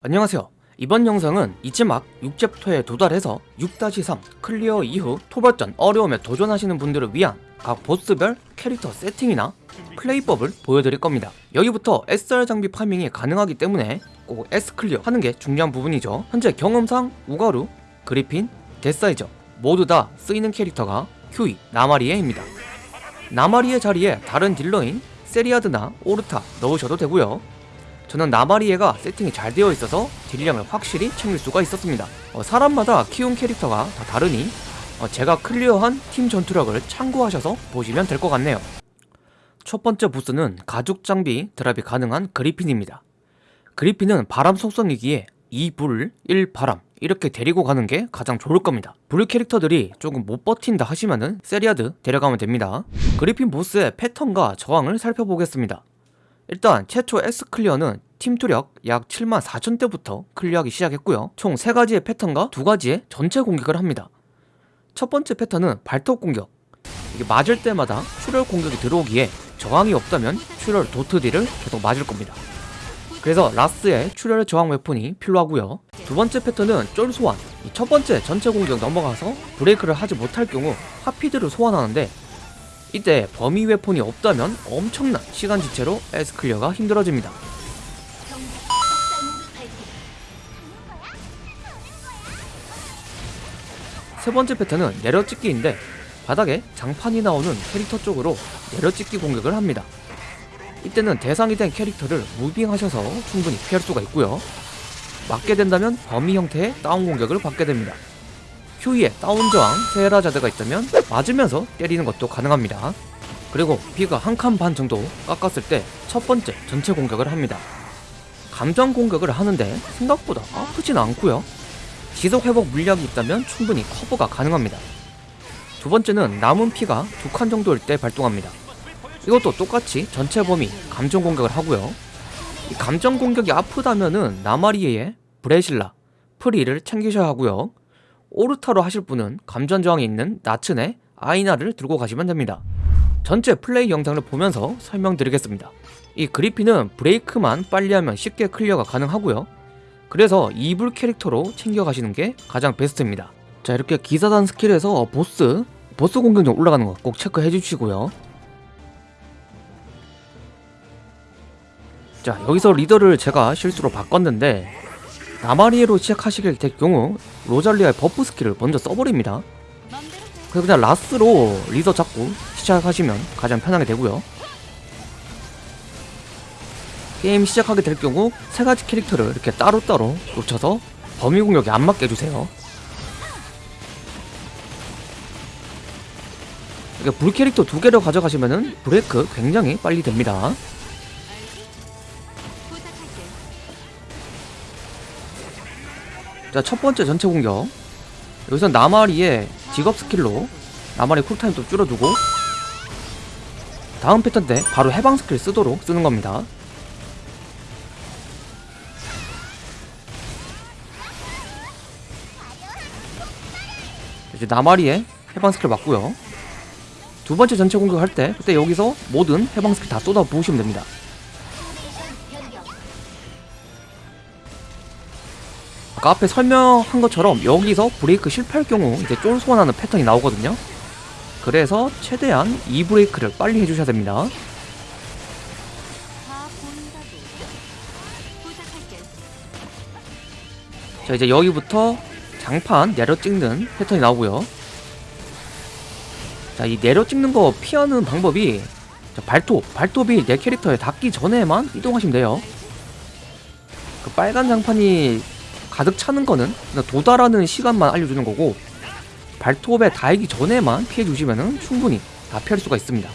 안녕하세요. 이번 영상은 이지막 6챕터에 도달해서 6-3 클리어 이후 토벌전 어려움에 도전하시는 분들을 위한 각 보스별 캐릭터 세팅이나 플레이법을 보여드릴 겁니다. 여기부터 SR 장비 farming이 가능하기 때문에 꼭 S 클리어 하는 게 중요한 부분이죠. 현재 경험상 우가루, 그리핀, 데사이저 모두 다 쓰이는 캐릭터가 큐이, 나마리에입니다. 나마리에 자리에 다른 딜러인 세리아드나 오르타 넣으셔도 되고요 저는 나마리에가 세팅이 잘 되어 있어서 딜량을 확실히 챙길 수가 있었습니다. 어, 사람마다 키운 캐릭터가 다 다르니 어, 제가 클리어한 팀 전투력을 참고하셔서 보시면 될 것 같네요. 첫 번째 보스는 가죽 장비 drop이 가능한 그리핀입니다. 그리핀은 바람 속성이기에 2불, 1바람 이렇게 데리고 가는 게 가장 좋을 겁니다. 불 캐릭터들이 조금 못 버틴다 하시면은 세리아드 데려가면 됩니다. 그리핀 보스의 패턴과 저항을 살펴보겠습니다 일단 최초 S 클리어는 팀 전투력 약 7만 4천 대부터 클리어하기 시작했고요. 총 3가지의 패턴과 2가지의 전체 공격을 합니다. 첫 번째 패턴은 발톱 공격. 이게 맞을 때마다 출혈 공격이 들어오기에 저항이 없다면 출혈 DoT deal을 계속 맞을 겁니다. 그래서 라스의 출혈 저항 weapon이 필요하고요. 두 번째 패턴은 쫄 소환. 이첫 번째 전체 공격 넘어가서 브레이크를 하지 못할 경우 하피들을 소환하는데 이때 범위 weapon이 없다면 엄청난 시간 지체로 S 클리어가 힘들어집니다. 세 번째 패턴은 내려찍기인데 바닥에 장판이 나오는 캐릭터 쪽으로 내려찍기 공격을 합니다. 이때는 대상이 된 캐릭터를 moving하셔서 충분히 피할 수가 있고요. 맞게 된다면 범위 형태의 다운 공격을 받게 됩니다. 휴이에 다운 저항 세라자드가 있다면 맞으면서 때리는 것도 가능합니다. 그리고 피가 한 칸 반 정도 깎았을 때 첫 번째 전체 공격을 합니다. 감정 공격을 하는데 생각보다 아프진 않고요. 지속 회복 물약이 있다면 충분히 커버가 가능합니다. 두 번째는 남은 피가 두 칸 정도일 때 발동합니다. 이것도 똑같이 전체 범위 감정 공격을 하고요. 이 감정 공격이 아프다면은 나마리에의 브레실라, 프리를 챙기셔야 하고요. 오르타로 하실 분은 감전 저항이 있는 나츠네 아이나를 들고 가시면 됩니다. 전체 플레이 영상을 보면서 설명드리겠습니다. 이 그리핀은 브레이크만 빨리 하면 쉽게 클리어가 가능하고요. 그래서 2불 캐릭터로 챙겨가시는 게 가장 베스트입니다. 자 이렇게 기사단 스킬에서 보스, 보스 공격력 올라가는 거 꼭 체크해 주시고요. 자 여기서 리더를 제가 실수로 바꿨는데 나마리에로 시작하시게 될 경우 로잘리아의 buff 스킬을 먼저 써버립니다. 그래서 그냥 라스로 리더 잡고 시작하시면 가장 편하게 되고요. 게임 시작하게 될 경우 세 가지 캐릭터를 이렇게 따로따로 놓쳐서 범위 공격에 안 맞게 해주세요. 이렇게 불 캐릭터 두 개를 가져가시면은 브레이크 굉장히 빨리 됩니다 자, 첫 번째 전체 공격. 여기서 나마리의 직업 스킬로 나마리 cool time도 줄여두고 다음 패턴 때 바로 해방 스킬 쓰도록 쓰는 겁니다. 이제 나마리의 해방 스킬 맞고요. 두 번째 전체 공격할 때 그때 여기서 모든 해방 스킬 다 쏟아 부으시면 됩니다. 아까 앞에 설명한 것처럼 여기서 브레이크 실패할 경우 이제 쫄 소환하는 패턴이 나오거든요. 그래서 최대한 이 브레이크를 빨리 해주셔야 됩니다. 자 이제 여기부터 장판 내려 찍는 패턴이 나오고요. 자이 내려 찍는 거 피하는 방법이 자, 발톱 발톱이 내 캐릭터에 닿기 전에만 이동하시면 돼요. 그 빨간 장판이 가득 차는 거는 도달하는 시간만 알려주는 거고 발톱에 닿기 전에만 피해 주시면 충분히 다 피할 수가 있습니다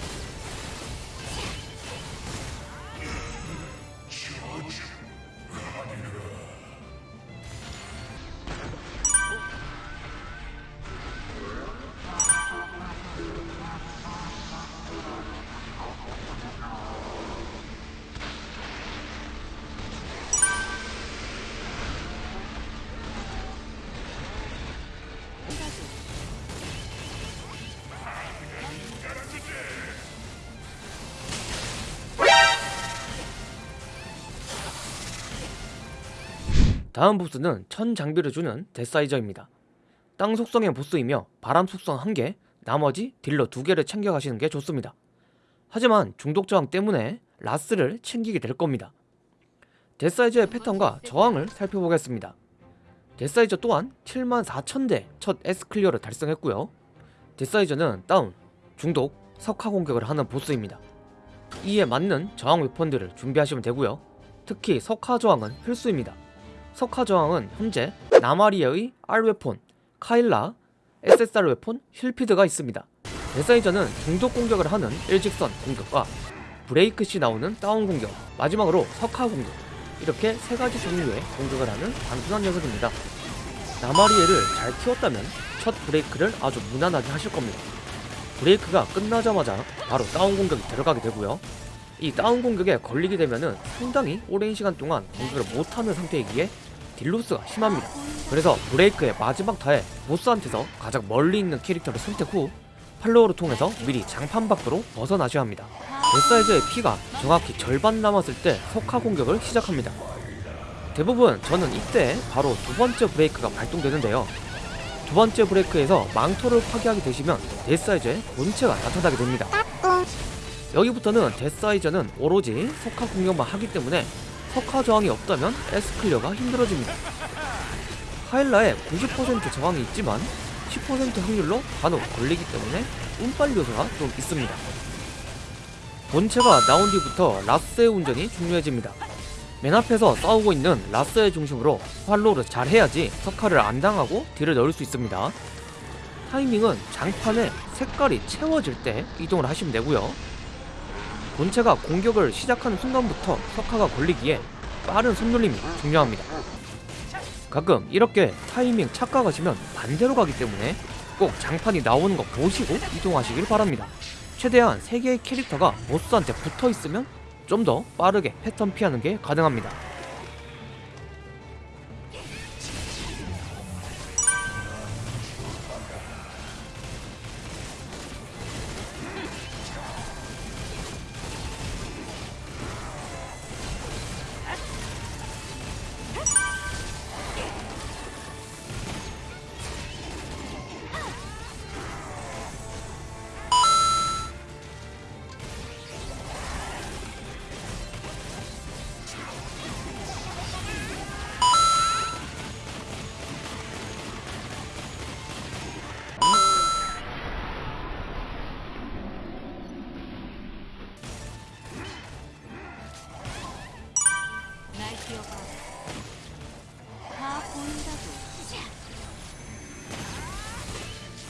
다음 보스는 천 장비를 주는 데사이저입니다. 땅 속성의 보스이며 바람 속성 1개, 나머지 딜러 2개를 챙겨가시는 게 좋습니다. 하지만 중독 저항 때문에 라스를 챙기게 될 겁니다. 데사이저의 패턴과 저항을 살펴보겠습니다. 데사이저 또한 74,000대 첫 S클리어를 달성했고요. 데사이저는 다운, 중독, 석화 공격을 하는 보스입니다. 이에 맞는 저항 weapon들을 준비하시면 되고요. 특히 석화 저항은 필수입니다. 석화 저항은 현재 나마리아의 R weapon, 카일라, SSR weapon, 힐피드가 있습니다. 데사이저는 중독 공격을 하는 일직선 공격과 브레이크 시 나오는 다운 공격, 마지막으로 석화 공격 이렇게 세 가지 종류의 공격을 하는 단순한 녀석입니다. 나마리에를 잘 키웠다면 첫 브레이크를 아주 무난하게 하실 겁니다. 브레이크가 끝나자마자 바로 다운 공격이 들어가게 되고요. 이 다운 공격에 걸리게 되면은 상당히 오랜 시간 동안 공격을 못하는 상태이기에 deal loss가 심합니다. 그래서 브레이크의 마지막 타에 보스한테서 가장 멀리 있는 캐릭터를 선택 후 follow를 통해서 미리 장판 밖으로 벗어나셔야 합니다. 데사이저의 피가 정확히 절반 남았을 때 석화 공격을 시작합니다. 대부분 저는 이때 바로 두 번째 브레이크가 발동되는데요. 두 번째 브레이크에서 망토를 파괴하게 되시면 데사이저의 본체가 나타나게 됩니다. 여기부터는 데사이저는 오로지 석화 공격만 하기 때문에 석화 저항이 없다면 S클리어가 힘들어집니다. 카일라에 90% 저항이 있지만 10% 확률로 간혹 걸리기 때문에 운빨 요소가 좀 있습니다. 본체가 나온 뒤부터 라스의 운전이 중요해집니다. 맨 앞에서 싸우고 있는 라스의 중심으로 활로를 잘 해야지 석화를 안 당하고 딜을 넣을 수 있습니다. 타이밍은 장판에 색깔이 채워질 때 이동을 하시면 되고요. 본체가 공격을 시작하는 순간부터 석화가 걸리기에 빠른 손놀림이 중요합니다. 가끔 이렇게 타이밍 착각하시면 반대로 가기 때문에 꼭 장판이 나오는 거 보시고 이동하시길 바랍니다. 최대한 3개의 캐릭터가 보스한테 붙어 있으면 좀 더 빠르게 패턴 피하는 게 가능합니다.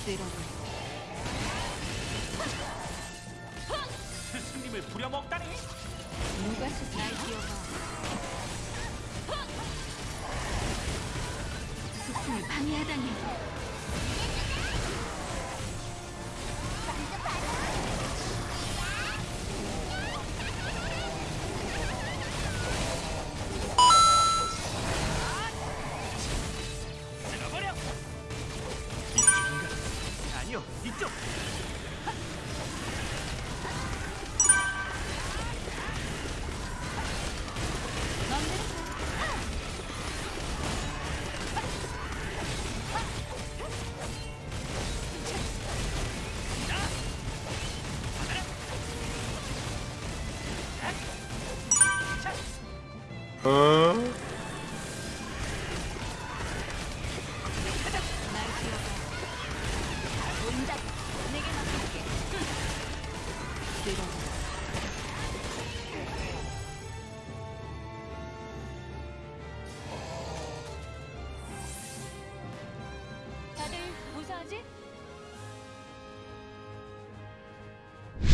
쓸어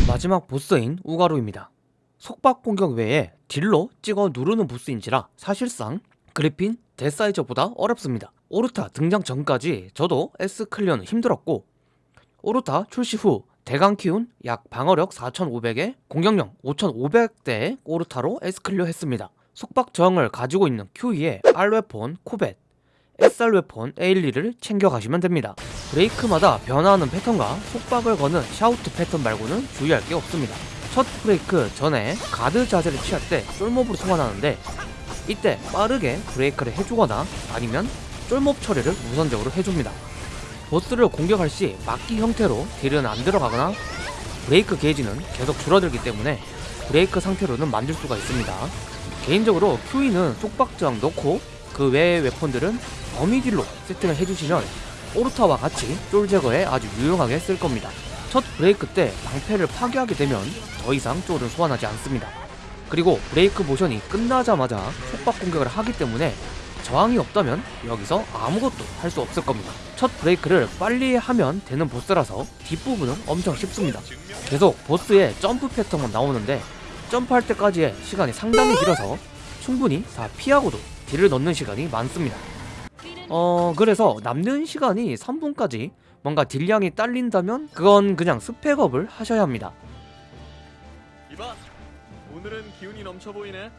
마지막 보스인 우가루입니다. 속박 공격 외에 딜로 찍어 누르는 보스인지라 사실상 그리핀 데사이저보다 어렵습니다. 오르타 등장 전까지 저도 S 클리어는 힘들었고 오르타 출시 후 대강 키운 약 방어력 4500에 공격력 5500대의 오르타로 S 클리어 했습니다. 속박 저항을 가지고 있는 Q에 R 웨폰 코벳, SR 웨폰 A12를 챙겨가시면 됩니다. 브레이크마다 변화하는 패턴과 속박을 거는 shout 패턴 말고는 주의할 게 없습니다. 첫 브레이크 전에 가드 자세를 취할 때 쫄몹을 소환하는데 이때 빠르게 브레이크를 해주거나 아니면 쫄몹 처리를 우선적으로 해줍니다. 보스를 공격할 시 막기 형태로 딜은 안 들어가나 브레이크 게이지는 계속 줄어들기 때문에 브레이크 상태로는 만들 수가 있습니다. 개인적으로 QE는 속박 저항 넣고 그 외의 웨폰들은 범위딜로 세팅을 해주시면 오르타와 같이 쫄 제거에 아주 유용하게 쓸 겁니다. 첫 브레이크 때 방패를 파괴하게 되면 더 이상 쫄은 소환하지 않습니다. 그리고 브레이크 모션이 끝나자마자 속박 공격을 하기 때문에 저항이 없다면 여기서 아무것도 할 수 없을 겁니다. 첫 브레이크를 빨리 하면 되는 보스라서 뒷부분은 엄청 쉽습니다. 계속 보스의 점프 패턴만 나오는데 점프할 때까지의 시간이 상당히 길어서 충분히 다 피하고도 딜을 넣는 시간이 많습니다. 어 그래서 남는 시간이 3분까지 뭔가 딜량이 딸린다면 그건 그냥 스펙업을 하셔야 합니다. 이봐, 오늘은 기운이 넘쳐 보이네.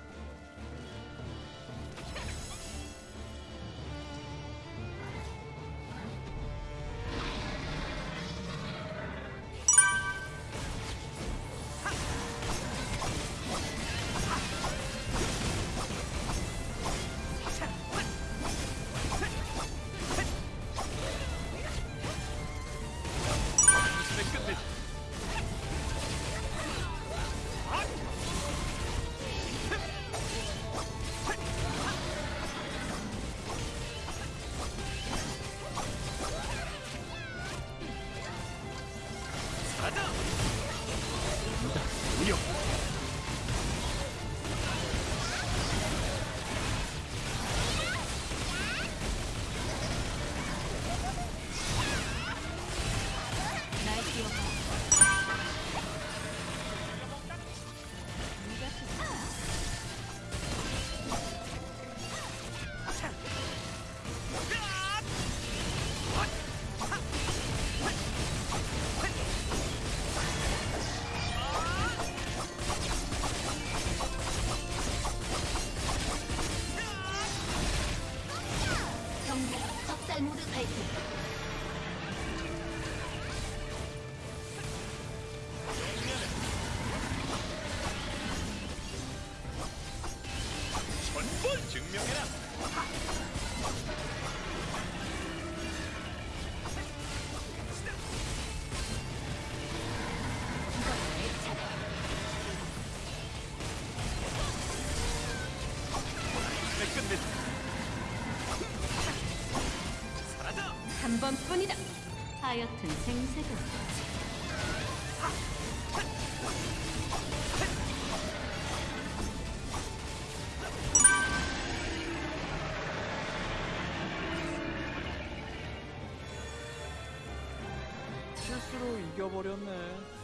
뿐이다. 하여튼 생색은 실수로 이겨버렸네.